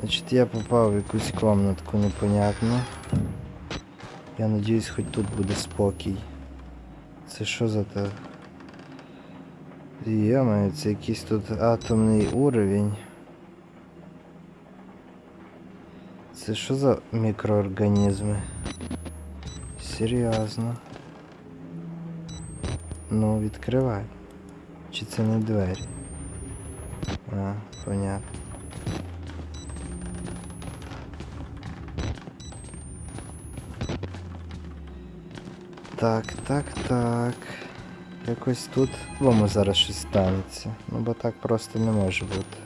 Значить, я попав в якусь комнатку непонятну. Я надіюсь, хоч тут буде спокій. Це що за те? Йомаю, це якийсь тут атомний уровень. Це що за мікроорганізми? Серйозно. Ну, відкривай. Чи це не двері? А, понятно. Так, так, так. Якось тут по зараз щось станеться. Ну бо так просто не може бути.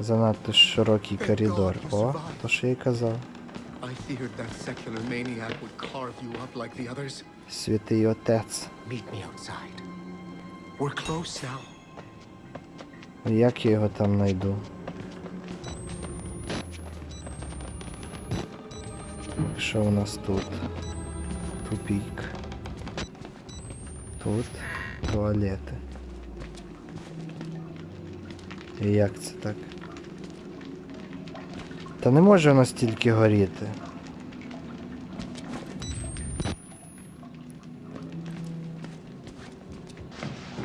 Занадто широкий коридор. О, то що я й казав. Святий отець. Як я його там знайду? Що у нас тут? Тупік. Тут туалети. І як це так? Та не може воно стільки горіти.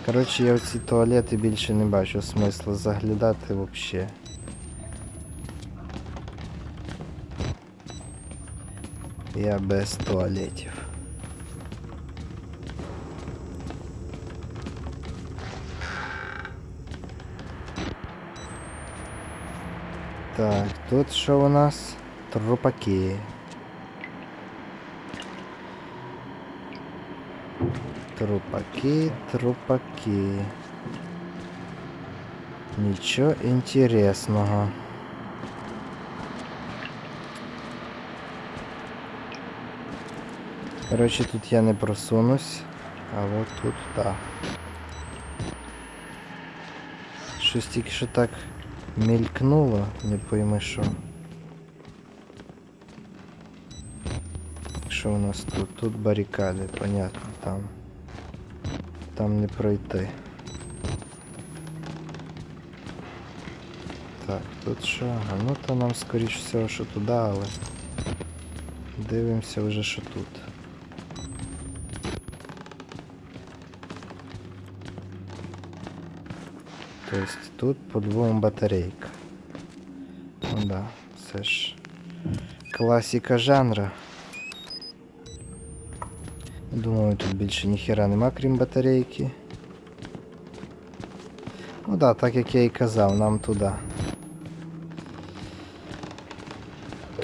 Коротше, я в ці туалети більше не бачу смисла заглядати взагалі. Я без туалетів. Так, тут що у нас? Трупаки. Трупаки, трупаки. Нічого інтересного. Короче, тут я не просунусь, а вот тут так. Щось що так мелькнуло, не пойми що. Що у нас тут? Тут барикади, понятно, там. Там не пройти. Так, тут що? А ну то нам скоріш всього, що туди, але дивимося вже, що тут. Тобто тут по двом батарейкам. Ну да, це ж класика жанра. Думаю, тут більше ніхера нема, крім батарейки. Ну да, так як я і казав, нам туди.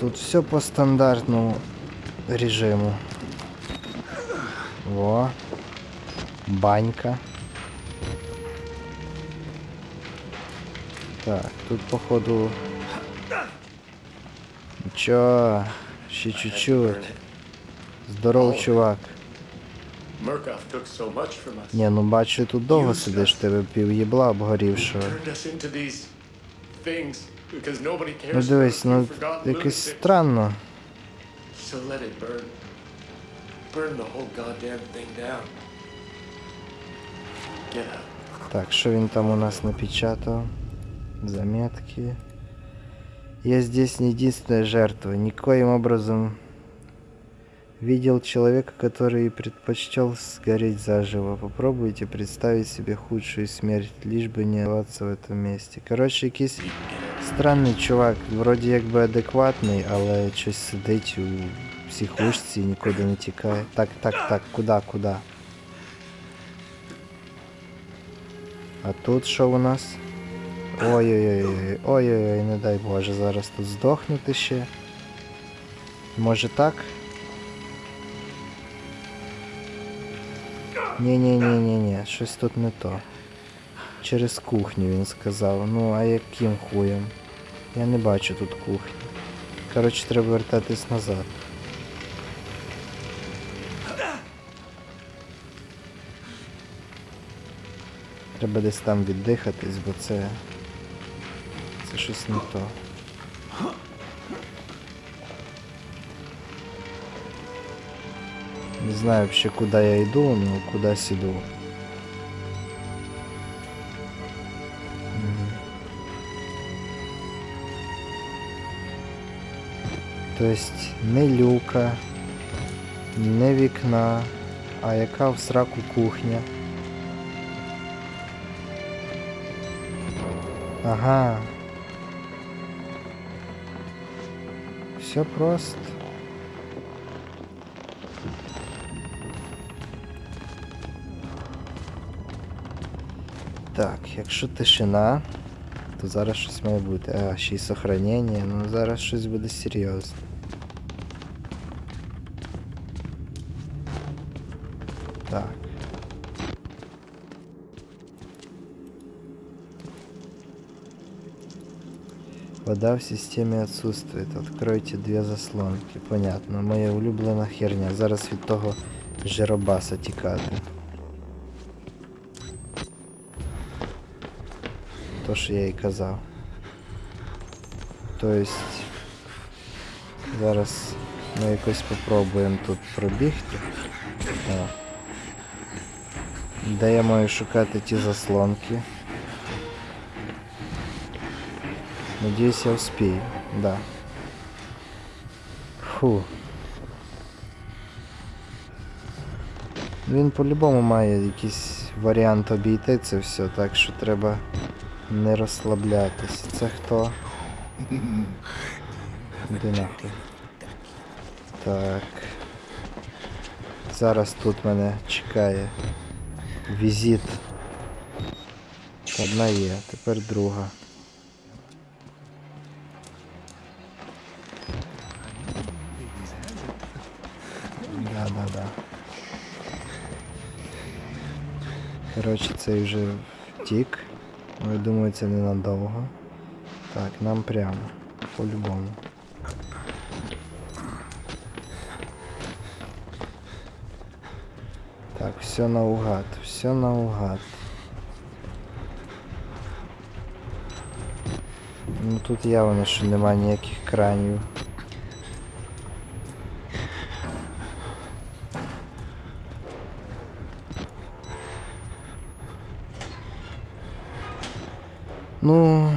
Тут все по стандартному режиму. Во. Банька. Так, тут походу. Нічого, ще чуть-чуть. Здоров, чувак. Ні, ну бачу, тут довго сидиш, тебе пів їбла обгорівшого. Ну дивись, ну якось странно. Так, що він там у нас напечатал? Заметки. Я здесь не единственная жертва. Никоим образом видел человека, который предпочтел сгореть заживо. Попробуйте представить себе худшую смерть, лишь бы не оставаться в этом месте. Короче, якийсь странний чувак, вроді якби адекватний, але щось сидить у психушці і нікуди не тікає. Так, так, так, куди, куди? А тут що у нас? Ой-ой-ой, ой-ой-ой, не дай Боже, зараз тут здохнути ще. Може так? Ні-ні-ні-ні-ні, щось тут не то. Через кухню він сказав. Ну, а яким хуєм? Я не бачу тут кухні. Коротше, треба вертатись назад. Треба десь там віддихатись, бо це. Це щось не то. Не знаю вообще куда я иду, но кудась иду. Мгм. Тобто не люка, не вікна, а яка в сраку кухня. Ага. Все просто. Так, якщо тишина, то зараз щось має бути. А, ще й сохранення, ну зараз щось буде серйозне. Так. Вода в системе отсутствует. Откройте две заслонки. Понятно. Моя улюблена херня. Зараз від того жиробаса тікати. То, що я і казав. Тобто. Зараз ми якось попробуємо тут пробігти. О. Де я маю шукати ті заслонки? Надеюсь, я успею. Да. Фу. Він по-любому має якийсь варіант обійти це все, так що треба не розслаблятись. Це хто? Іди нахуй. Так. Зараз тут мене чекає візит. Одна є, тепер друга. Коротше, цей вже втік. Ну, я думаю, це ненадовго. Так, нам прямо. По-любому. Так, все наугад, все наугад. Ну тут явно, що немає ніяких кранів. Ну.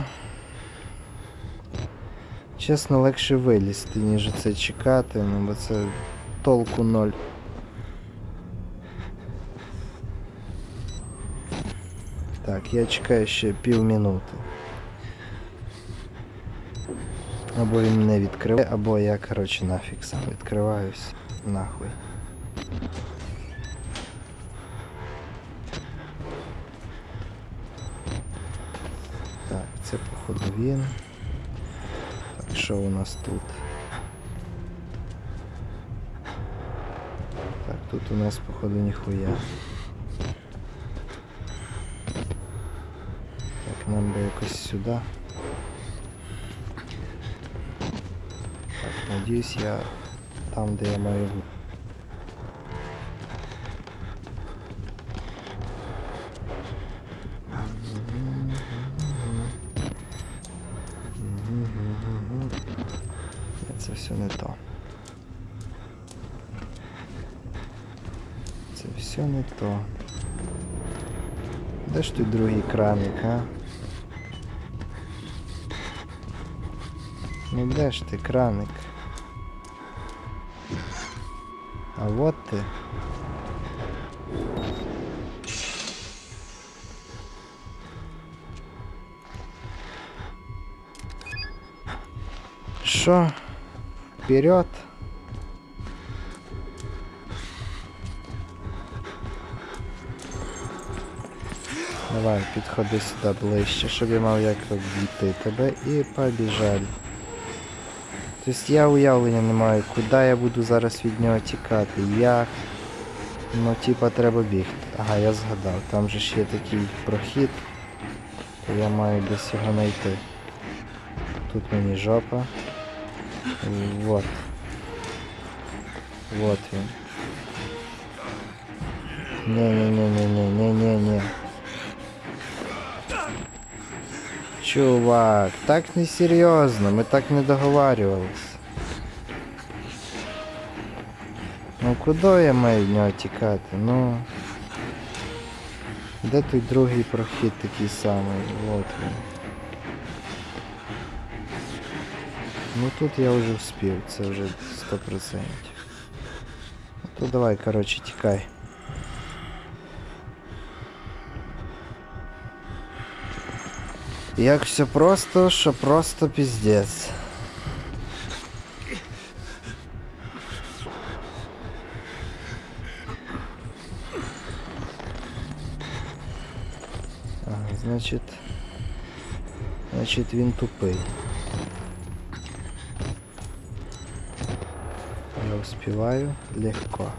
Чесно, легше вилізти, ніж це чекати, ну бо це толку ноль. Так, я чекаю ще півмінути. Або він не відкриває, або я, коротше, нафіг сам відкриваюсь. Нахуй. він. Так, що у нас тут? Так, тут у нас походу ніхуя. Так, нам би якось сюди. Так, надіюсь я там, де я маю бути. Це не то. Це все не то. Де ж той другий краник, а? Ну де ж ти, краник? А вот ти. Що? Вперед! Давай, підходи сюди ближче, щоб я мав як обійти тебе і побіжали. Тобто я уявлення не маю, куди я буду зараз від нього тікати, як. Ну типа треба бігти. Ага, я згадав, там же ж є такий прохід, я маю десь його знайти. Тут мені жопа. Вот. Вот він. Не-не-не-не-не-не-не-не. Чувак, так не серйозно, ми так не договарювались. Ну куди я маю в нього? Ну. Де той другий прохід такий самий? Вот він. Ну тут я вже вспів, це вже 100%. Ну, то давай, коротше, тікай. Як все просто, що просто піздець. Ага, значить. Значить він тупий. Успеваю легко.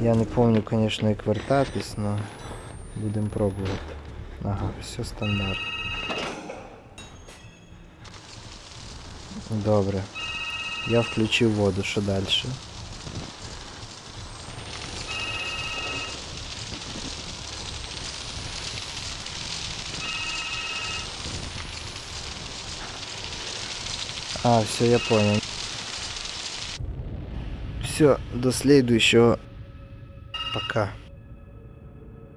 Я не помню, конечно, як вертатись, но будем пробувати. Ага, все стандарт. Добре. Я включив воду, що дальше? А, все, я понял. Все, до следующего. Пока.